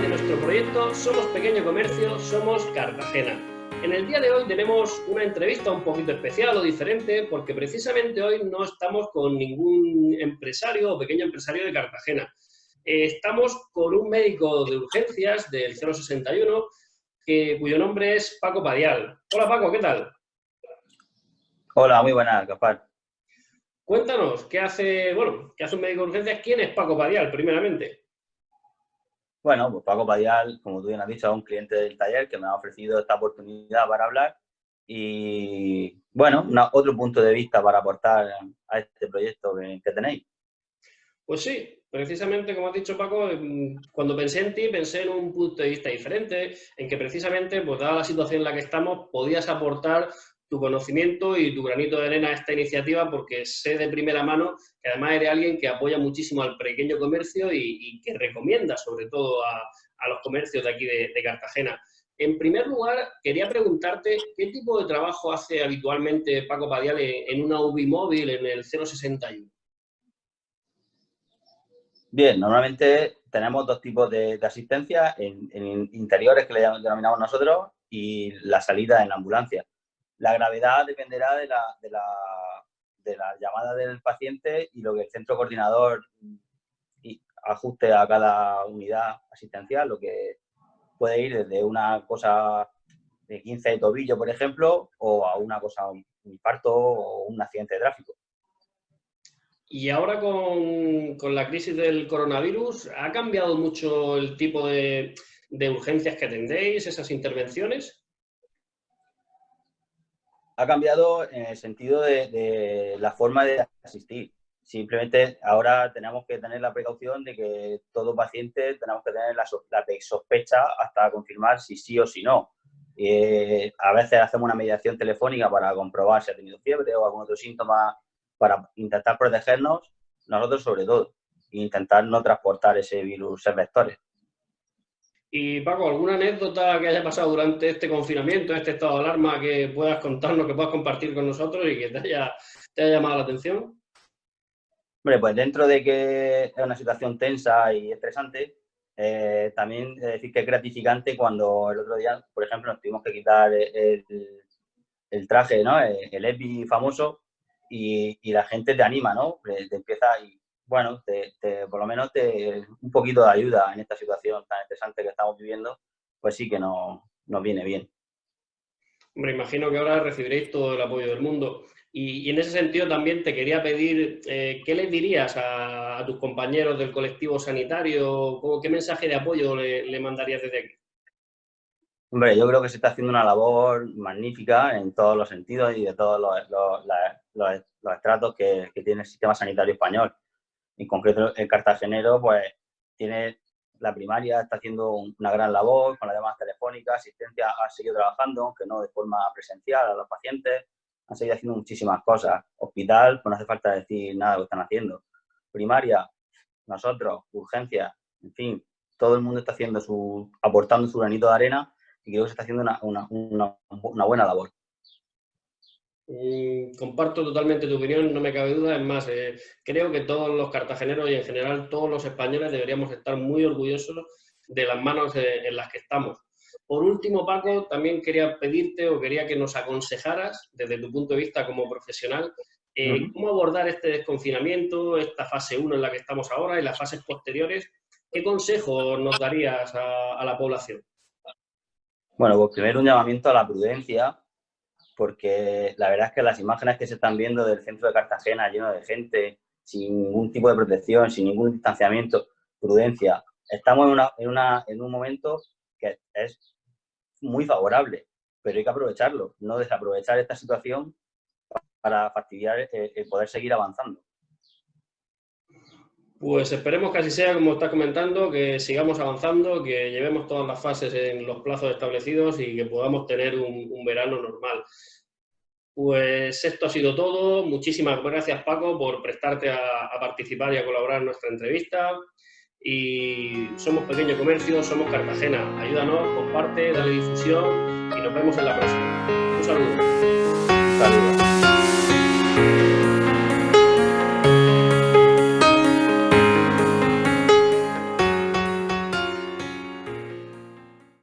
de nuestro proyecto Somos Pequeño Comercio, Somos Cartagena. En el día de hoy tenemos una entrevista un poquito especial o diferente porque precisamente hoy no estamos con ningún empresario o pequeño empresario de Cartagena. Eh, estamos con un médico de urgencias del 061 cuyo nombre es Paco Padial. Hola Paco, ¿qué tal? Hola, muy buenas, Gaspar. Cuéntanos, ¿qué hace, bueno, qué hace un médico de urgencias? ¿Quién es Paco Padial, primeramente? Bueno, pues Paco Padial, como tú bien has dicho, es un cliente del taller que me ha ofrecido esta oportunidad para hablar y, bueno, otro punto de vista para aportar a este proyecto que, tenéis. Pues sí, precisamente como has dicho Paco, cuando pensé en ti pensé en un punto de vista diferente, en que precisamente, pues dada la situación en la que estamos, podías aportar tu conocimiento y tu granito de arena a esta iniciativa porque sé de primera mano que además eres alguien que apoya muchísimo al pequeño comercio y, que recomienda sobre todo a, los comercios de aquí de, Cartagena. En primer lugar, quería preguntarte qué tipo de trabajo hace habitualmente Paco Padial en una UBI en el 061. Bien, normalmente tenemos dos tipos de, asistencia, en, interiores que le denominamos nosotros y la salida en ambulancia. La gravedad dependerá de la, de la, de la llamada del paciente y lo que el centro coordinador ajuste a cada unidad asistencial, lo que puede ir desde una cosa de 15 de tobillo, por ejemplo, o a una cosa, un infarto o un accidente de tráfico. Y ahora con, con, la crisis del coronavirus, ¿ha cambiado mucho el tipo de, de urgencias que atendéis, esas intervenciones? Ha cambiado en el sentido de, la forma de asistir. Simplemente ahora tenemos que tener la precaución de que todo paciente tenemos que tener la, sospecha hasta confirmar si sí o si no. Eh, a veces hacemos una mediación telefónica para comprobar si ha tenido fiebre o algún otro síntoma para intentar protegernos, nosotros sobre todo, e intentar no transportar ese virus, esos vectores. Y Paco, ¿alguna anécdota que haya pasado durante este confinamiento, este estado de alarma, que puedas contarnos, que puedas compartir con nosotros y que te haya, llamado la atención? Hombre, pues dentro de que es una situación tensa y estresante, eh, también decir que es gratificante cuando el otro día, por ejemplo, nos tuvimos que quitar el, traje, ¿no? El, EPI famoso y, la gente te anima, ¿no? Te empieza y bueno, te, por lo menos te, un poquito de ayuda en esta situación tan estresante que estamos viviendo, pues sí que nos, viene bien. Hombre, imagino que ahora recibiréis todo el apoyo del mundo. Y, en ese sentido también te quería pedir, eh, ¿qué les dirías a, tus compañeros del colectivo sanitario? ¿Qué mensaje de apoyo le, mandarías desde aquí? Hombre, yo creo que se está haciendo una labor magnífica en todos los sentidos y de todos los, estratos que, que tiene el sistema sanitario español en concreto el cartagenero, pues tiene la primaria, está haciendo una gran labor con las llamadas telefónicas, asistencia ha seguido trabajando, aunque no de forma presencial a los pacientes, han seguido haciendo muchísimas cosas. Hospital, pues no hace falta decir nada de lo que están haciendo. Primaria, nosotros, urgencia, en fin, todo el mundo está haciendo su, aportando su granito de arena y creo que se está haciendo una buena labor. Mm, comparto totalmente tu opinión, no me cabe duda. Es más, eh, creo que todos los cartageneros y en general todos los españoles deberíamos estar muy orgullosos de las manos eh, en las que estamos. Por último, Paco, también quería pedirte o quería que nos aconsejaras, desde tu punto de vista como profesional, eh, cómo abordar este desconfinamiento, esta fase 1 en la que estamos ahora y las fases posteriores. ¿Qué consejo nos darías a, a la población? Bueno, pues primero un llamamiento a la prudencia, porque la verdad es que las imágenes que se están viendo del centro de Cartagena lleno de gente, sin ningún tipo de protección, sin ningún distanciamiento, prudencia. Estamos en, una, en, una, en un momento que es muy favorable, pero hay que aprovecharlo, no desaprovechar esta situación para fastidiar el, poder seguir avanzando. Pues esperemos que así sea, como estás comentando, que sigamos avanzando, que llevemos todas las fases en los plazos establecidos y que podamos tener un, verano normal. Pues esto ha sido todo. Muchísimas gracias, Paco, por prestarte a, participar y a colaborar en nuestra entrevista. Y somos Pequeño Comercio, somos Cartagena. Ayúdanos, comparte, dale difusión y nos vemos en la próxima. Un saludo. Un saludo.